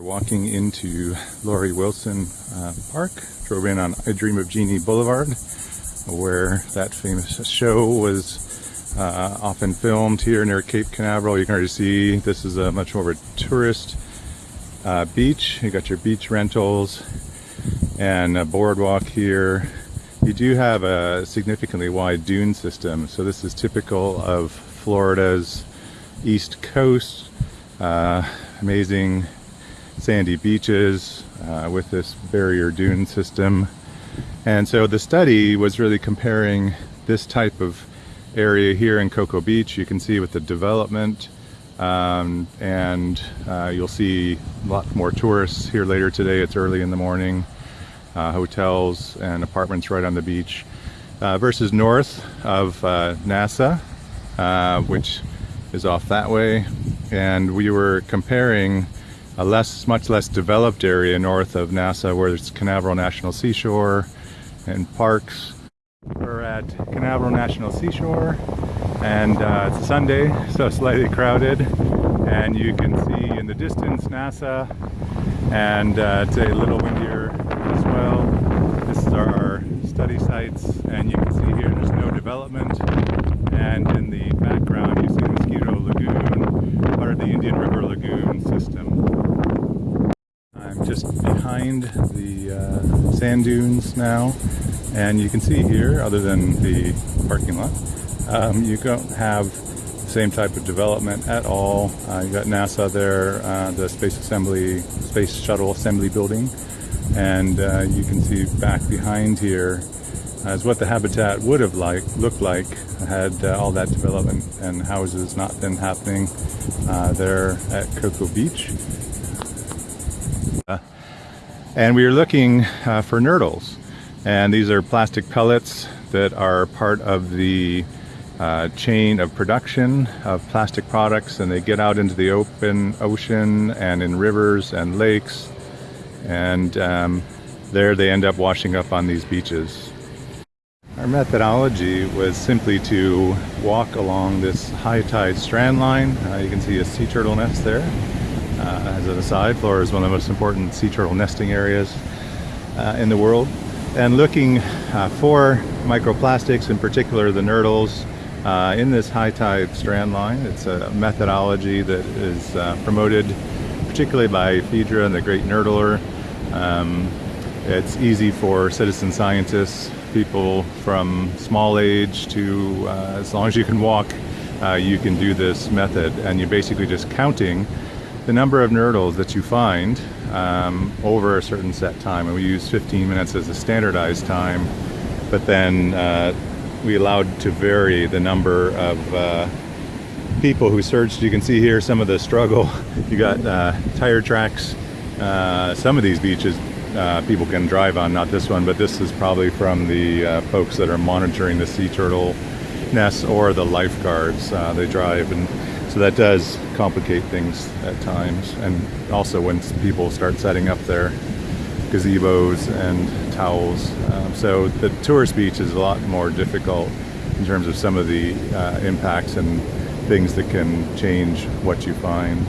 We're walking into Lori Wilson uh, Park, drove in on I Dream of Jeannie Boulevard, where that famous show was uh, often filmed here near Cape Canaveral. You can already see this is a much more of a tourist uh, beach. You got your beach rentals and a boardwalk here. You do have a significantly wide dune system, so this is typical of Florida's east coast. Uh, amazing sandy beaches uh, with this barrier dune system. And so the study was really comparing this type of area here in Cocoa Beach. You can see with the development um, and uh, you'll see a lot more tourists here later today. It's early in the morning. Uh, hotels and apartments right on the beach uh, versus north of uh, NASA, uh, which is off that way. And we were comparing a less, much less developed area north of NASA where there's Canaveral National Seashore and parks. We're at Canaveral National Seashore and uh, it's a Sunday so slightly crowded and you can see in the distance NASA and uh, it's a little windier as well. This is our study sites and you can see here there's no development and in the background you see Mosquito Lagoon, part of the Indian River Lagoon system. Just behind the uh, sand dunes now and you can see here, other than the parking lot, um, you don't have the same type of development at all. Uh, you got NASA there, uh, the Space Assembly, Space Shuttle Assembly Building, and uh, you can see back behind here as what the habitat would have like looked like had uh, all that development and houses not been happening uh, there at Cocoa Beach. And we are looking uh, for nurdles and these are plastic pellets that are part of the uh, chain of production of plastic products and they get out into the open ocean and in rivers and lakes and um, there they end up washing up on these beaches. Our methodology was simply to walk along this high tide strand line. Uh, you can see a sea turtle nest there. Uh, as an aside, Florida is one of the most important sea turtle nesting areas uh, in the world. And looking uh, for microplastics, in particular the nurdles, uh, in this high tide strand line. It's a methodology that is uh, promoted particularly by Fidra and the Great Nurdler. Um, it's easy for citizen scientists people from small age to uh, as long as you can walk you can do this method and you're basically just counting the number of nurdles that you find um, over a certain set time and we use 15 minutes as a standardized time but then uh, we allowed to vary the number of uh, people who searched you can see here some of the struggle. You got uh, tire tracks. Uh, some of these beaches uh, people can drive on, not this one, but this is probably from the uh, folks that are monitoring the sea turtle nests or the lifeguards. They drive, and so that does complicate things at times. And also when people start setting up their gazebos and towels. Um, so the tourist beach is a lot more difficult in terms of some of the uh, impacts and things that can change what you find.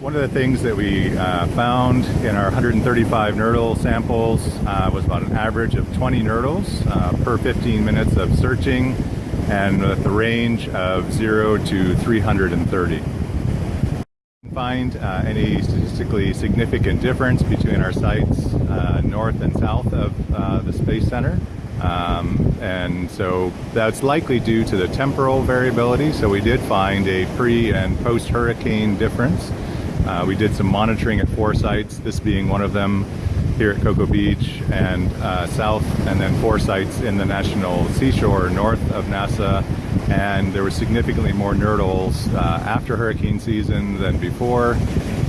One of the things that we uh, found in our 135 nurdle samples uh, was about an average of 20 nurdles uh, per 15 minutes of searching and with a range of 0 to 330. Find uh, any statistically significant difference between our sites uh, north and south of uh, the Space Center. Um, and so that's likely due to the temporal variability. So we did find a pre and post hurricane difference. Uh, we did some monitoring at four sites, this being one of them here at Cocoa Beach and uh, south, and then four sites in the National Seashore north of NASA. And there were significantly more nurdles uh, after hurricane season than before.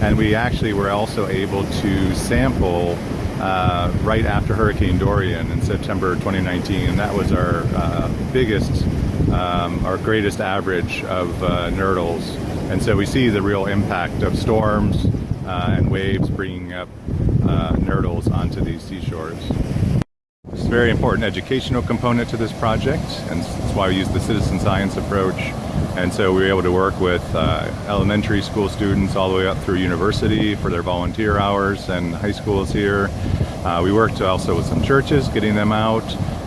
And we actually were also able to sample uh, right after Hurricane Dorian in September 2019. And that was our uh, biggest, um, our greatest average of uh, nurdles and so we see the real impact of storms uh, and waves bringing up uh, nurdles onto these seashores. It's a very important educational component to this project, and that's why we use the citizen science approach. And so we were able to work with uh, elementary school students all the way up through university for their volunteer hours and high schools here. Uh, we worked also with some churches, getting them out,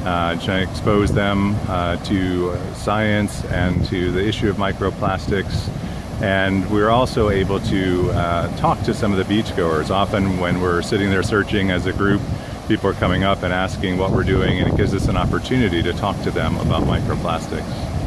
uh, trying to expose them uh, to science and to the issue of microplastics. And we were also able to uh, talk to some of the beachgoers. Often when we're sitting there searching as a group, people are coming up and asking what we're doing, and it gives us an opportunity to talk to them about microplastics.